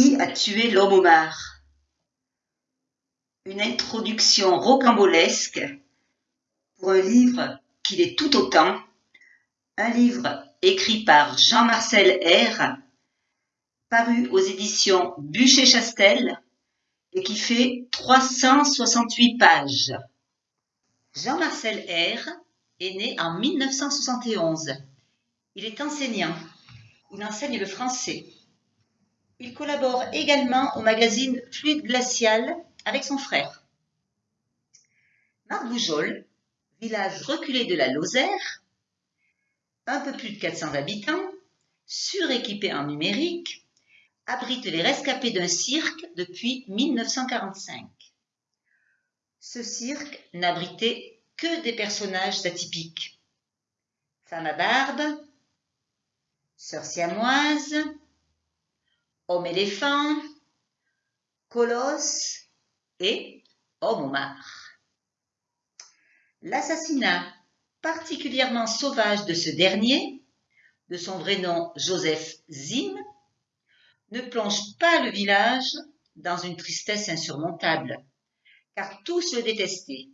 Qui a tué l'homme homard Une introduction rocambolesque pour un livre qui l'est tout autant, un livre écrit par Jean-Marcel R, paru aux éditions Bûcher-Chastel et qui fait 368 pages. Jean-Marcel R est né en 1971. Il est enseignant. Il enseigne le français. Il collabore également au magazine Fluide Glacial avec son frère. Marboujol, village reculé de la Lozère, un peu plus de 400 habitants, suréquipé en numérique, abrite les rescapés d'un cirque depuis 1945. Ce cirque n'abritait que des personnages atypiques. Femme à barbe, sœur siamoise, homme éléphant, colosse et homme homard. L'assassinat particulièrement sauvage de ce dernier, de son vrai nom Joseph Zinn, ne plonge pas le village dans une tristesse insurmontable, car tous le détestaient,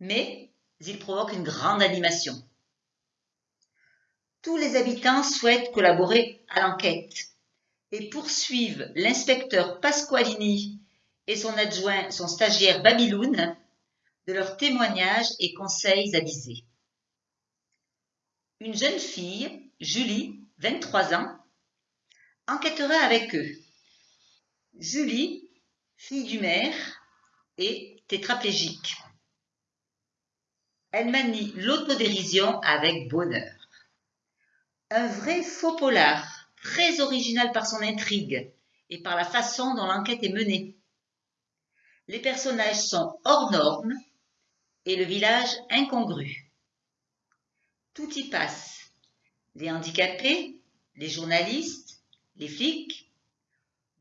mais il provoque une grande animation. Tous les habitants souhaitent collaborer à l'enquête et poursuivent l'inspecteur Pasqualini et son adjoint, son stagiaire Babyloun, de leurs témoignages et conseils avisés. Une jeune fille, Julie, 23 ans, enquêtera avec eux. Julie, fille du maire, est tétraplégique. Elle manie l'autodérision avec bonheur. Un vrai faux polar très original par son intrigue et par la façon dont l'enquête est menée. Les personnages sont hors normes et le village incongru. Tout y passe. Les handicapés, les journalistes, les flics,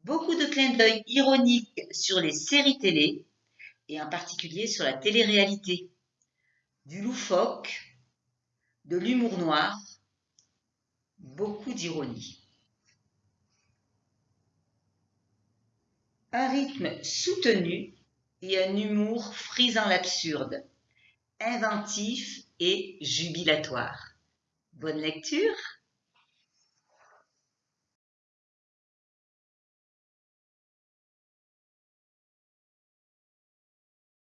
beaucoup de clins d'œil ironiques sur les séries télé et en particulier sur la télé-réalité, du loufoque, de l'humour noir, beaucoup d'ironie. Un rythme soutenu et un humour frisant l'absurde, inventif et jubilatoire. Bonne lecture